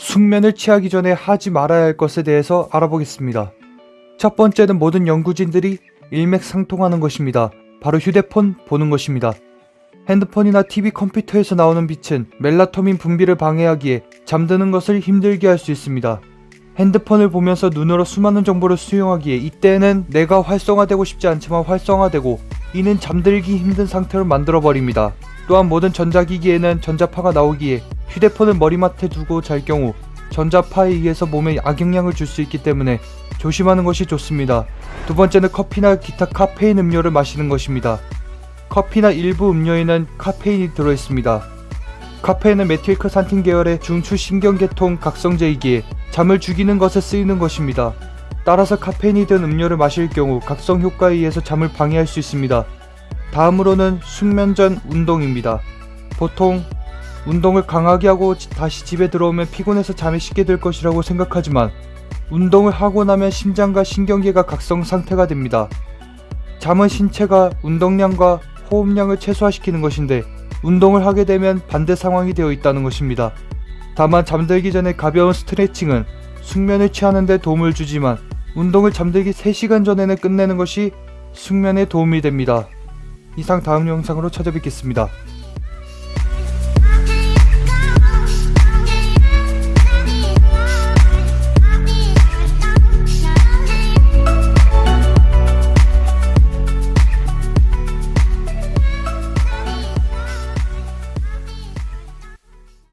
숙면을 취하기 전에 하지 말아야 할 것에 대해서 알아보겠습니다. 첫 번째는 모든 연구진들이 일맥상통하는 것입니다. 바로 휴대폰 보는 것입니다. 핸드폰이나 TV 컴퓨터에서 나오는 빛은 멜라토닌 분비를 방해하기에 잠드는 것을 힘들게 할 수 있습니다. 핸드폰을 보면서 눈으로 수많은 정보를 수용하기에 이때는 내가 활성화되고 싶지 않지만 활성화되고 이는 잠들기 힘든 상태로 만들어버립니다. 또한 모든 전자기기에는 전자파가 나오기에 휴대폰을 머리맡에 두고 잘 경우 전자파에 의해서 몸에 악영향을 줄 수 있기 때문에 조심하는 것이 좋습니다. 두 번째는 커피나 기타 카페인 음료를 마시는 것입니다. 커피나 일부 음료에는 카페인이 들어있습니다. 카페인은 메틸크산틴 계열의 중추 신경계통 각성제이기에 잠을 죽이는 것에 쓰이는 것입니다. 따라서 카페인이 든 음료를 마실 경우 각성 효과에 의해서 잠을 방해할 수 있습니다. 다음으로는 숙면 전 운동입니다. 보통 운동을 강하게 하고 지- 다시 집에 들어오면 피곤해서 잠이 쉽게 들 것이라고 생각하지만 운동을 하고 나면 심장과 신경계가 각성 상태가 됩니다. 잠은 신체가 운동량과 호흡량을 최소화시키는 것인데 운동을 하게 되면 반대 상황이 되어 있다는 것입니다. 다만 잠들기 전에 가벼운 스트레칭은 숙면을 취하는 데 도움을 주지만 운동을 잠들기 3시간 전에는 끝내는 것이 숙면에 도움이 됩니다. 이상 다음 영상으로 찾아뵙겠습니다.